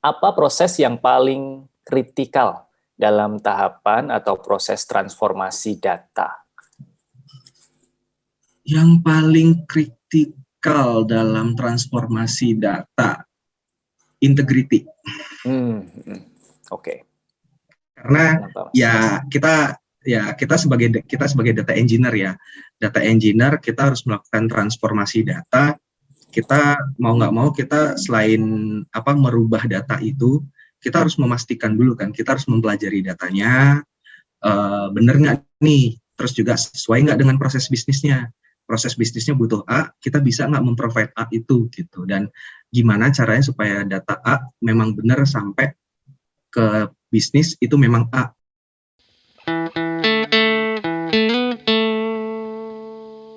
apa proses yang paling kritikal dalam tahapan atau proses transformasi data? Yang paling kritikal dalam transformasi data, integrity. Hmm, hmm. Oke. Okay. Karena ya kita ya kita sebagai kita sebagai data engineer ya, data engineer kita harus melakukan transformasi data kita mau nggak mau kita selain apa merubah data itu kita harus memastikan dulu kan kita harus mempelajari datanya uh, bener nggak nih? Terus juga sesuai nggak dengan proses bisnisnya? Proses bisnisnya butuh A kita bisa nggak memprovide A itu gitu. Dan gimana caranya supaya data A memang benar sampai ke bisnis itu memang A